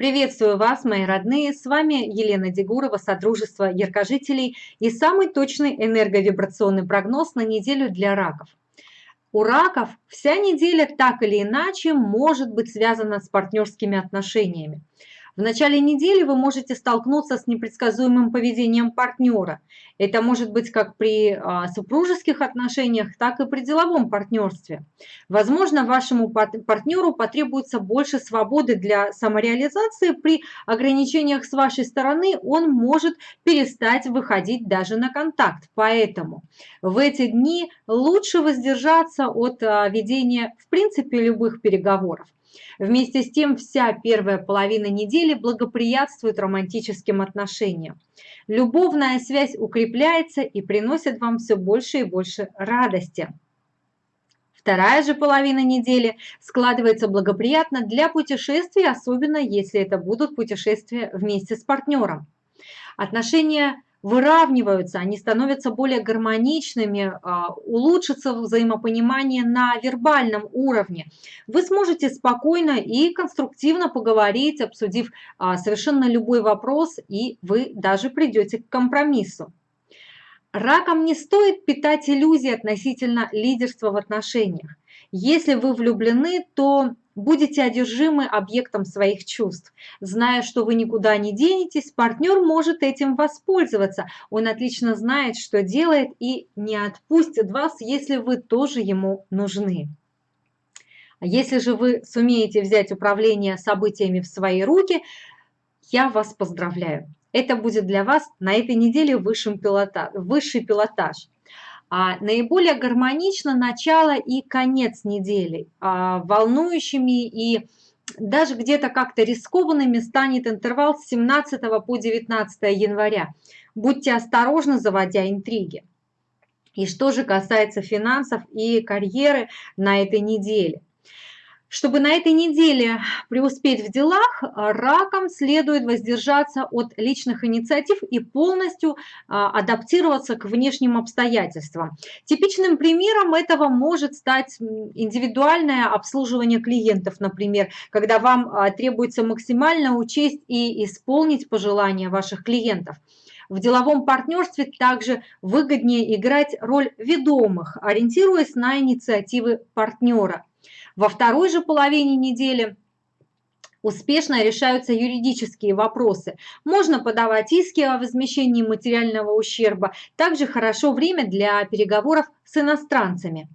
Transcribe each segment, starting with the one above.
Приветствую вас, мои родные! С вами Елена Дегурова, Содружество Яркожителей и самый точный энерговибрационный прогноз на неделю для раков. У раков вся неделя так или иначе может быть связана с партнерскими отношениями. В начале недели вы можете столкнуться с непредсказуемым поведением партнера. Это может быть как при а, супружеских отношениях, так и при деловом партнерстве. Возможно, вашему партнеру потребуется больше свободы для самореализации. При ограничениях с вашей стороны он может перестать выходить даже на контакт. Поэтому в эти дни лучше воздержаться от а, ведения в принципе любых переговоров. Вместе с тем, вся первая половина недели благоприятствует романтическим отношениям. Любовная связь укрепляется и приносит вам все больше и больше радости. Вторая же половина недели складывается благоприятно для путешествий, особенно если это будут путешествия вместе с партнером. Отношения выравниваются, они становятся более гармоничными, а, улучшится взаимопонимание на вербальном уровне. Вы сможете спокойно и конструктивно поговорить, обсудив а, совершенно любой вопрос, и вы даже придете к компромиссу. Раком не стоит питать иллюзии относительно лидерства в отношениях. Если вы влюблены, то будете одержимы объектом своих чувств. Зная, что вы никуда не денетесь, партнер может этим воспользоваться. Он отлично знает, что делает и не отпустит вас, если вы тоже ему нужны. Если же вы сумеете взять управление событиями в свои руки, я вас поздравляю. Это будет для вас на этой неделе высшим пилота, высший пилотаж. А наиболее гармонично начало и конец недели. А волнующими и даже где-то как-то рискованными станет интервал с 17 по 19 января. Будьте осторожны, заводя интриги. И что же касается финансов и карьеры на этой неделе. Чтобы на этой неделе преуспеть в делах, ракам следует воздержаться от личных инициатив и полностью а, адаптироваться к внешним обстоятельствам. Типичным примером этого может стать индивидуальное обслуживание клиентов, например, когда вам а, требуется максимально учесть и исполнить пожелания ваших клиентов. В деловом партнерстве также выгоднее играть роль ведомых, ориентируясь на инициативы партнера. Во второй же половине недели успешно решаются юридические вопросы. Можно подавать иски о возмещении материального ущерба. Также хорошо время для переговоров с иностранцами.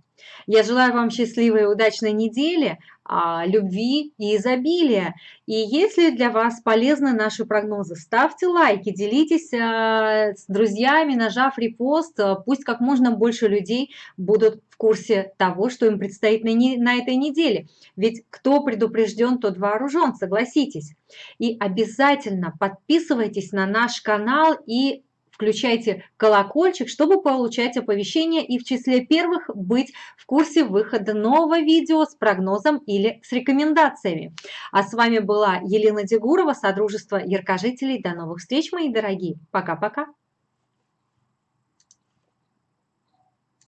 Я желаю вам счастливой и удачной недели, а, любви и изобилия. И если для вас полезны наши прогнозы, ставьте лайки, делитесь а, с друзьями, нажав репост. Пусть как можно больше людей будут в курсе того, что им предстоит на, не, на этой неделе. Ведь кто предупрежден, тот вооружен, согласитесь. И обязательно подписывайтесь на наш канал и Включайте колокольчик, чтобы получать оповещения и в числе первых быть в курсе выхода нового видео с прогнозом или с рекомендациями. А с вами была Елена Дегурова, Содружество Яркожителей. До новых встреч, мои дорогие. Пока-пока.